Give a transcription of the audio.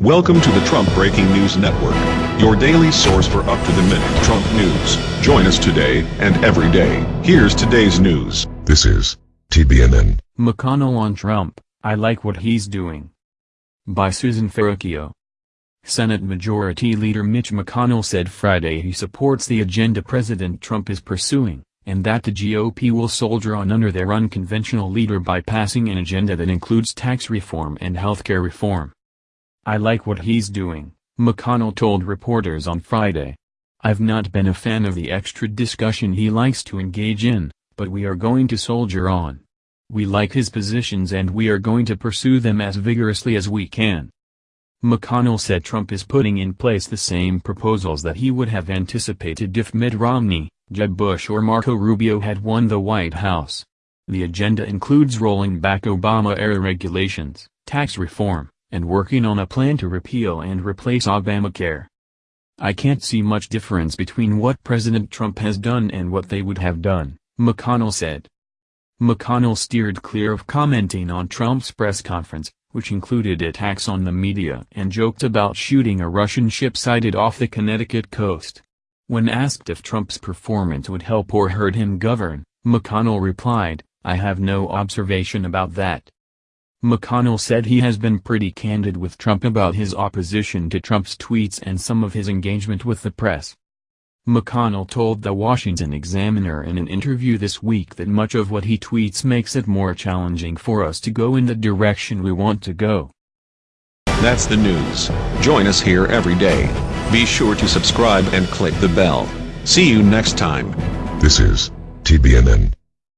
Welcome to the Trump Breaking News Network, your daily source for up-to-the-minute Trump news. Join us today and every day. Here's today's news. This is TBNN. McConnell on Trump, I like what he's doing. By Susan Ferrechio. Senate Majority Leader Mitch McConnell said Friday he supports the agenda President Trump is pursuing, and that the GOP will soldier on under their unconventional leader by passing an agenda that includes tax reform and healthcare reform. I like what he's doing, McConnell told reporters on Friday. I've not been a fan of the extra discussion he likes to engage in, but we are going to soldier on. We like his positions and we are going to pursue them as vigorously as we can. McConnell said Trump is putting in place the same proposals that he would have anticipated if Mitt Romney, Jeb Bush or Marco Rubio had won the White House. The agenda includes rolling back Obama-era regulations, tax reform, and working on a plan to repeal and replace Obamacare. I can't see much difference between what President Trump has done and what they would have done, McConnell said. McConnell steered clear of commenting on Trump's press conference, which included attacks on the media and joked about shooting a Russian ship sighted off the Connecticut coast. When asked if Trump's performance would help or hurt him govern, McConnell replied, I have no observation about that. McConnell said he has been pretty candid with Trump about his opposition to Trump's tweets and some of his engagement with the press. McConnell told the Washington Examiner in an interview this week that much of what he tweets makes it more challenging for us to go in the direction we want to go. That's the news. Join us here every day. Be sure to subscribe and click the bell. See you next time. This is TBNN.